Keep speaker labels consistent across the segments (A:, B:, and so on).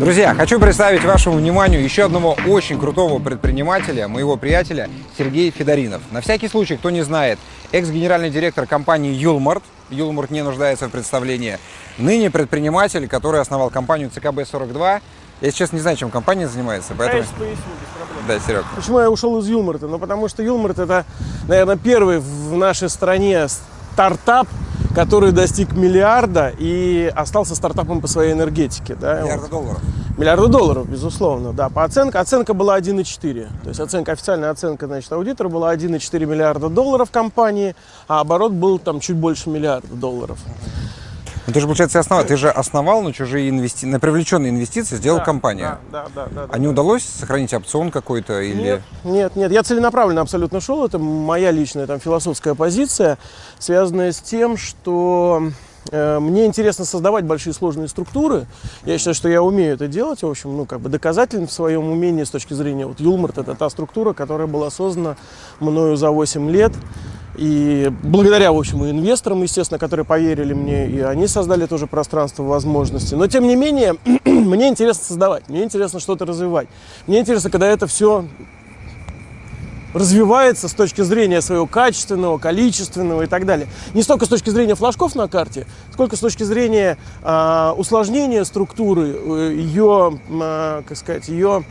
A: Друзья, хочу представить вашему вниманию еще одного очень крутого предпринимателя, моего приятеля Сергей Федоринов. На всякий случай, кто не знает, экс-генеральный директор компании Юлмарт, Юлмарт не нуждается в представлении, ныне предприниматель, который основал компанию ЦКБ-42. Я сейчас не знаю, чем компания занимается, поэтому...
B: Конечно, поясню, без проблем.
A: Да, Серег.
B: Почему я ушел из Юлмарта? Ну, потому что Юлмарт это, наверное, первый в нашей стране стартап, который достиг миллиарда и остался стартапом по своей энергетике. Да?
A: Миллиарда долларов.
B: Миллиарда долларов, безусловно, да. По оценке, оценка была 1,4. То есть оценка, официальная оценка, значит, аудитора была 1,4 миллиарда долларов компании, а оборот был там чуть больше миллиарда долларов.
A: Ну, ты же, получается, основал, ты же основал на чужие инвести... на привлеченные инвестиции, сделал
B: Да,
A: компанию.
B: Да, да, да. да,
A: А не удалось сохранить опцион какой-то или...
B: Нет, нет, нет, я целенаправленно абсолютно шел. Это моя личная там философская позиция, связанная с тем, что э, мне интересно создавать большие сложные структуры. Я считаю, что я умею это делать. В общем, ну, как бы доказательно в своем умении с точки зрения вот Юлмарт это та структура, которая была создана мною за 8 лет. И благодаря, в общем, и инвесторам, естественно, которые поверили мне, и они создали тоже пространство возможностей. Но, тем не менее, мне интересно создавать, мне интересно что-то развивать. Мне интересно, когда это все развивается с точки зрения своего качественного, количественного и так далее. Не столько с точки зрения флажков на карте, сколько с точки зрения а, усложнения структуры, э, ее, а, как сказать, ее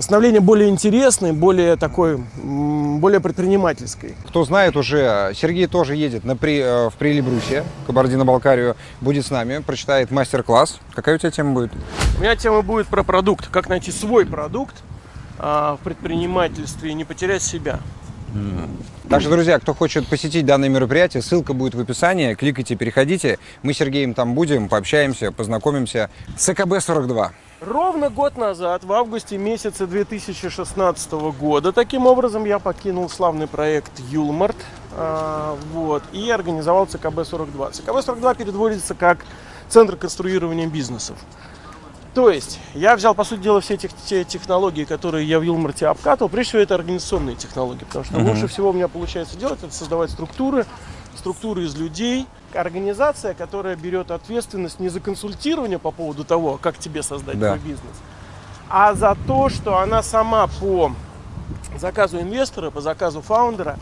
B: становления более интересной, более такой, более предпринимательской.
A: Кто знает уже, Сергей тоже едет на при, э, в Прилибрусе, Кабардино-Балкарию, будет с нами, прочитает мастер-класс. Какая у тебя тема будет?
B: У меня тема будет про продукт, как найти свой продукт а, в предпринимательстве и не потерять себя.
A: Так что, друзья, кто хочет посетить данное мероприятие, ссылка будет в описании. Кликайте, переходите. Мы с Сергеем там будем, пообщаемся, познакомимся. ЦКБ-42.
B: Ровно год назад, в августе месяце 2016 года, таким образом я покинул славный проект Юлмарт а, вот, и организовал ЦКБ-42. ЦКБ-42 переводится как Центр конструирования бизнесов. То есть я взял, по сути дела, все тех, те технологии, которые я в Юлмарте обкатывал. Прежде всего, это организационные технологии, потому что
A: Мгм.
B: лучше всего у меня получается делать, это создавать структуры, структуры из людей. Организация, которая берет ответственность не за консультирование по поводу того, как тебе создать
A: Да.
B: твой бизнес, а за то, что она сама по заказу инвестора, по заказу фаундера,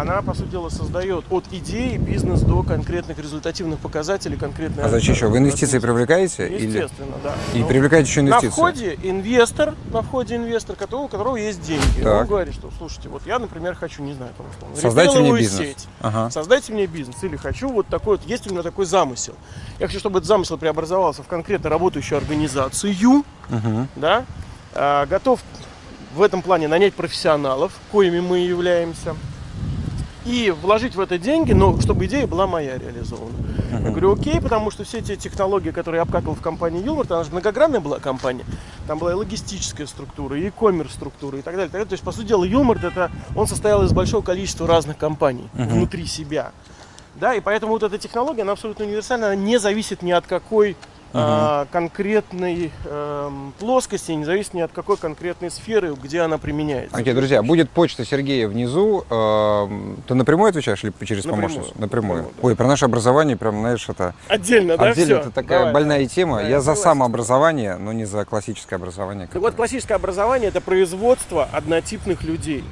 B: она, по сути дела, создает от идеи бизнес до конкретных результативных показателей, конкретной
A: А зачем еще? Вы инвестиции привлекаете? Или...
B: Естественно, да.
A: И
B: Ну,
A: привлекаете еще
B: на
A: инвестиции?
B: входе инвестор, на входе инвестор, которого, у которого есть деньги.
A: Так.
B: Он говорит, что, слушайте, вот я, например, хочу, не знаю, там, условно,
A: Создайте мне бизнес.
B: сеть.
A: Ага.
B: Создайте мне бизнес. Или хочу вот такой вот, есть у меня такой замысел. Я хочу, чтобы этот замысел преобразовался в конкретно работающую организацию,
A: Мгм.
B: да, А, готов в этом плане нанять профессионалов, коими мы являемся, и вложить в это деньги, но чтобы идея была моя реализована. Я говорю, окей, потому что все те технологии, которые я обкатывал в компании Юлмарт, она же многогранная была компания, там была и логистическая структура, и e-commerce структура и так далее. так далее. То есть, по сути дела, Юлмарт, это, он состоял из большого количества разных компаний
A: Мгм.
B: внутри себя. Да, и поэтому вот эта технология, она абсолютно универсальна, она не зависит ни от какой а, конкретной эм, плоскости, не зависит ни от какой конкретной сферы, где она применяется.
A: Окей, друзья, будет почта Сергея внизу. Эм, Ты напрямую отвечаешь или через
B: Напрямую.
A: помощницу? Напрямую.
B: Напрямую, да.
A: Ой, про наше образование, прям, знаешь, это
B: Отдельно, да,
A: отдельно, это такая
B: Давай,
A: больная тема.
B: Да,
A: я
B: я
A: за
B: согласен.
A: самообразование, но не за классическое образование.
B: Так вот, классическое образование это производство однотипных людей.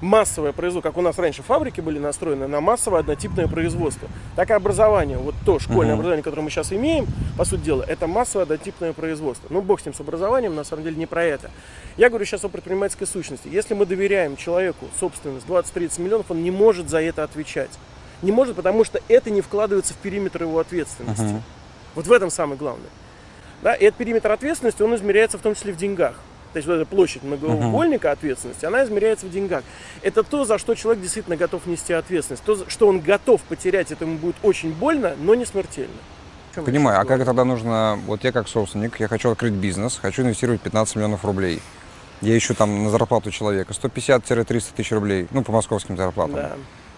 B: Массовое производство, как у нас раньше фабрики были настроены на массовое однотипное производство. Так и образование, вот то школьное
A: Мгм.
B: образование, которое мы сейчас имеем, по сути дела, это массовое однотипное производство. Ну, бог с ним, с образованием, на самом деле не про это. Я говорю сейчас о предпринимательской сущности. Если мы доверяем человеку собственность 20-30 миллионов, он не может за это отвечать. Не может, потому что это не вкладывается в периметр его ответственности.
A: Мгм.
B: Вот в этом самое главное. Да, и этот периметр ответственности, он измеряется в том числе в деньгах. То есть вот эта площадь многоугольника ответственности, она измеряется в деньгах. Это то, за что человек действительно готов нести ответственность. То, что он готов потерять, это ему будет очень больно, но не смертельно.
A: Понимаю, а как тогда нужно, вот я как собственник, я хочу открыть бизнес, хочу инвестировать 15 миллионов рублей. Я ищу там на зарплату человека 150-300 тысяч рублей, ну, по московским зарплатам.
B: Да.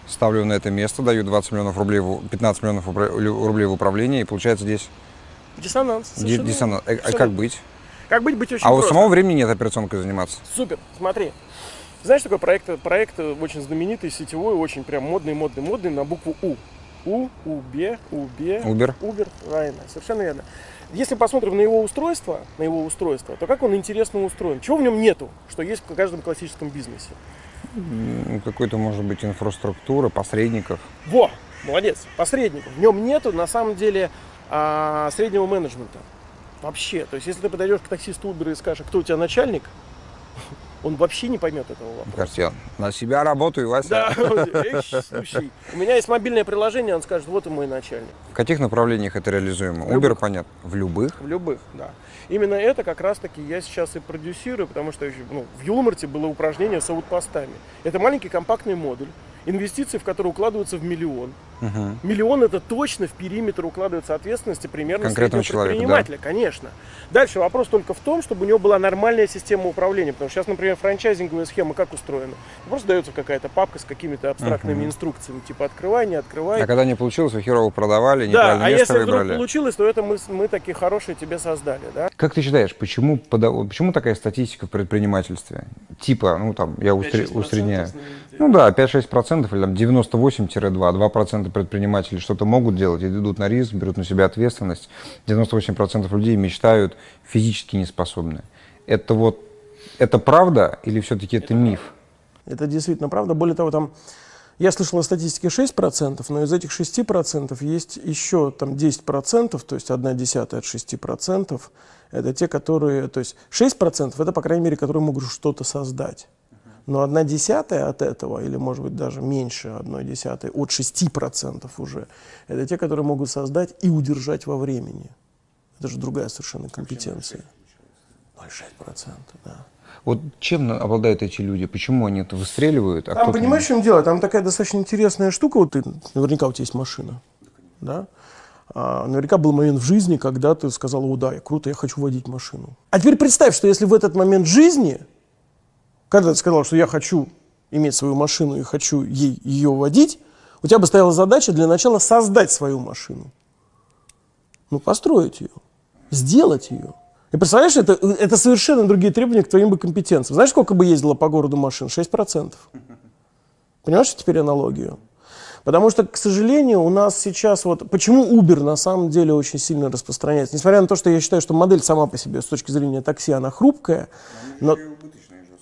A: Ставлю на это место, даю 20 миллионов рублей, в- 15 миллионов рублей в управление, и получается здесь
B: Диссонанс.
A: ди- диссонанс. Э, а как быть?
B: Как быть, быть очень
A: А у
B: просто.
A: самого времени нет операционкой заниматься.
B: Супер, смотри. Знаешь, такой проект, проект очень знаменитый, сетевой, очень прям модный, модный, модный на букву У. У, УБ, УБ,
A: Uber.
B: Uber, правильно, совершенно верно. если посмотрим на его устройство, на его устройство, то как он интересно устроен? Чего в нем нету, что есть в каждом классическом бизнесе?
A: Какой-то, может быть, инфраструктура, посредников.
B: Во, молодец, посредников. В нем нету, на самом деле, а, среднего менеджмента. Вообще. То есть, если ты подойдешь к таксисту Uber и скажешь, «А кто у тебя начальник, он вообще не поймет этого вопроса.
A: Кажется, я на себя работаю, Вася.
B: Да, слушай, у меня есть мобильное приложение, он скажет, вот и мой начальник.
A: В каких направлениях это реализуемо? Uber,
B: любых.
A: понятно. В любых?
B: В любых, да. Именно это как раз-таки я сейчас и продюсирую, потому что ну, в Юлмарте было упражнение с аутпостами. Это маленький компактный модуль, инвестиции в которые укладываются в миллион.
A: Угу.
B: Миллион это точно в периметр укладывается ответственности примерно
A: Конкретного человека,
B: предпринимателя, конечно. Дальше вопрос только в том, чтобы у него была нормальная система управления. Потому что сейчас, например, франчайзинговая схема как устроена? Просто дается какая-то папка с какими-то абстрактными
A: Мгм.
B: инструкциями, типа открывай, не открывай.
A: А когда не получилось, вы херово продавали,
B: да,
A: неправильно
B: а если вдруг получилось, то это мы, мы такие хорошие тебе создали, да?
A: Как ты считаешь, почему, почему такая статистика в предпринимательстве? Типа, ну там, я усредняю. Ну да, 5-6% или там 98-2, 2% предпринимателей что-то могут делать, идут на риск, берут на себя ответственность. 98% людей мечтают, физически не способны. Это вот, это правда или все-таки это миф?
B: Это действительно правда. Более того, там я слышал о статистике 6%, но из этих 6% есть еще там 10%, то есть 1 десятая от 6%. Это те, которые, то есть 6% это, по крайней мере, которые могут что-то создать. Но 1 десятая от этого, или может быть даже меньше 1 десятой, от 6% уже, это те, которые могут создать и удержать во времени. Это же другая совершенно компетенция. 0,6%, да.
A: Вот чем обладают эти люди? Почему они это выстреливают? А
B: Там, понимаешь, в чем дело? Там такая достаточно интересная штука. Вот ты, наверняка у тебя есть машина. Да? А, наверняка был момент в жизни, когда ты сказал, о, да, я круто, я хочу водить машину. А теперь представь, что если в этот момент жизни, когда ты сказал, что я хочу иметь свою машину и хочу ей, ее водить, у тебя бы стояла задача для начала создать свою машину. Ну, построить ее, сделать ее. И представляешь, это, это совершенно другие требования к твоим бы компетенциям. Знаешь, сколько бы ездило по городу машин? 6%. Понимаешь теперь аналогию? Потому что, к сожалению, у нас сейчас вот... Почему Uber на самом деле очень сильно распространяется? Несмотря на то, что я считаю, что модель сама по себе с точки зрения такси, она хрупкая, но...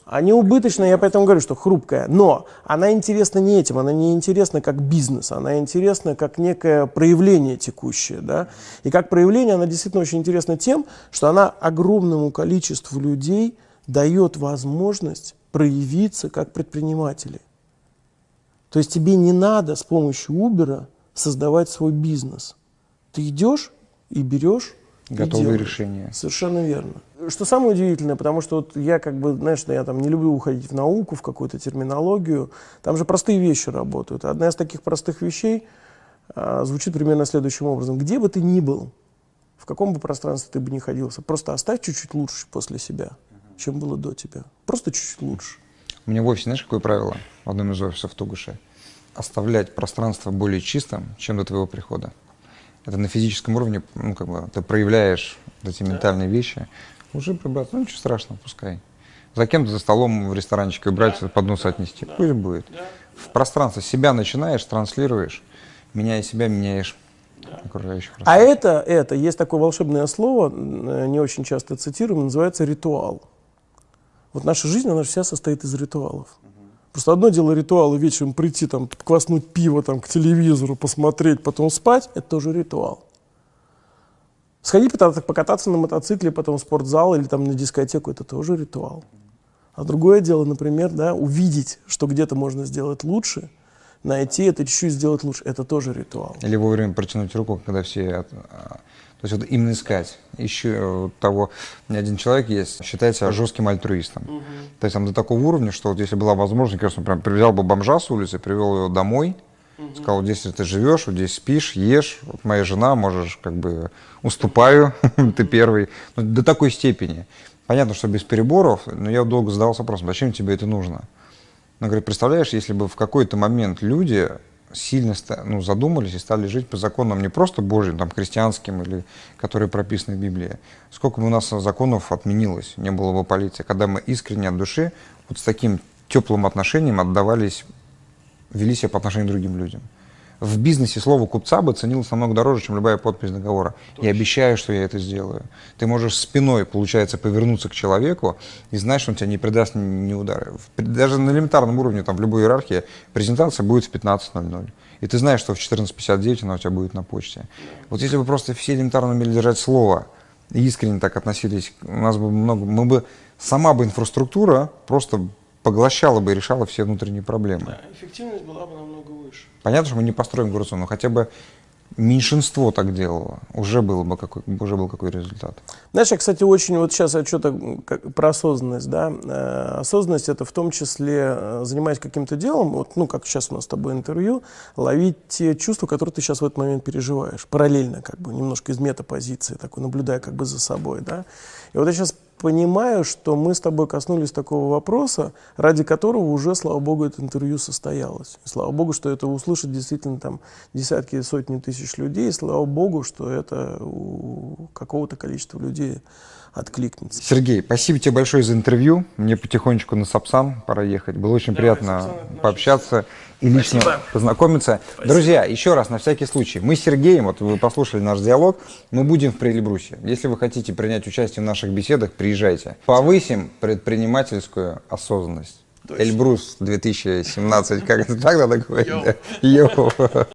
B: Они убыточные, я поэтому говорю, что хрупкая. Но она интересна не этим, она не интересна как бизнес, она интересна как некое проявление текущее. Да? И как проявление она действительно очень интересна тем, что она огромному количеству людей дает возможность проявиться как предприниматели. То есть тебе не надо с помощью Uber создавать свой бизнес. Ты идешь и берешь
A: Готовые решения.
B: Совершенно верно. Что самое удивительное, потому что вот я как бы, знаешь, я там не люблю уходить в науку, в какую-то терминологию. Там же простые вещи работают. Одна из таких простых вещей а, звучит примерно следующим образом. Где бы ты ни был, в каком бы пространстве ты бы ни ходился, просто оставь чуть-чуть лучше после себя, чем было до тебя. Просто чуть-чуть лучше.
A: У меня в офисе, знаешь, какое правило в одном из офисов в Тугуше? Оставлять пространство более чистым, чем до твоего прихода. Это на физическом уровне, ну, как бы, ты проявляешь вот эти ментальные вещи. Уже прибраться, ну, ничего страшного, пускай. За кем-то за столом в ресторанчике убрать, поднос отнести. Пусть будет. В пространство себя начинаешь, транслируешь, меняя себя, меняешь окружающих.
B: А это, это, есть такое волшебное слово, э, не очень часто цитируем, называется ритуал. Вот наша жизнь, она же вся состоит из ритуалов. Просто одно дело ритуалы вечером прийти, там, кваснуть пиво там, к телевизору, посмотреть, потом спать, это тоже ритуал. Сходить покататься, на мотоцикле, потом в спортзал или там на дискотеку, это тоже ритуал. А другое дело, например, да, увидеть, что где-то можно сделать лучше, найти это чуть-чуть сделать лучше, это тоже ритуал.
A: Или вовремя протянуть руку, когда все... а, То есть вот именно искать. Еще вот того... Меня один человек есть, считает себя жестким альтруистом. То есть там до такого уровня, что вот если была возможность, конечно, прям привязал бы бомжа с улицы, привел его домой, сказал, вот здесь ты живешь, вот здесь спишь, ешь, вот моя жена, можешь, как бы, уступаю, ты первый. Ну, до такой степени. Понятно, что без переборов, но я долго задавался вопросом, зачем тебе это нужно? Но, говорит, представляешь, если бы в какой-то момент люди сильно ну, задумались и стали жить по законам не просто Божьим, там, христианским, или которые прописаны в Библии, сколько бы у нас законов отменилось, не было бы полиции, когда мы искренне от души вот с таким теплым отношением отдавались, вели себя по отношению к другим людям. В бизнесе слово купца бы ценилось намного дороже, чем любая подпись договора. Я обещаю, что я это сделаю. Ты можешь спиной, получается, повернуться к человеку и знать, что он тебя не придаст ни, ни удара. В- Даже на элементарном уровне, там, в любой иерархии, презентация будет в 15.00. И ты знаешь, что в 14.59 она у тебя будет на почте. Вот если бы просто все элементарно умели держать слово, и искренне так относились, у нас бы много, мы бы, сама бы инфраструктура просто поглощала бы и решала все внутренние проблемы.
B: эффективность была бы намного выше.
A: Понятно, что мы не построим город, но хотя бы меньшинство так делало, уже, было бы какой, уже был какой результат.
B: Знаешь, я, кстати, очень, вот сейчас я что-то про осознанность, да, Э, осознанность это в том числе, э, занимаясь каким-то делом, вот, ну, как сейчас у нас с тобой интервью, ловить те чувства, которые ты сейчас в этот момент переживаешь, параллельно, как бы, немножко из метапозиции, такой, наблюдая как бы за собой, да. И вот я сейчас понимаю, что мы с тобой коснулись такого вопроса, ради которого уже, слава богу, это интервью состоялось. Слава богу, что это услышат действительно там десятки сотни тысяч людей. Слава богу, что это у какого-то количества людей откликнется.
A: Сергей, спасибо тебе большое за интервью. Мне потихонечку на Сапсан пора ехать. Было очень
B: Давай,
A: приятно
B: Сапсан,
A: пообщаться и лично
B: Спасибо.
A: познакомиться. Друзья, еще раз, на всякий случай, мы с Сергеем, вот вы послушали наш диалог, мы будем в Прилебрусе. Если вы хотите принять участие в наших беседах, приезжайте. Повысим предпринимательскую осознанность.
B: Точно.
A: Эльбрус 2017, как это так надо говорить? да? Йоу.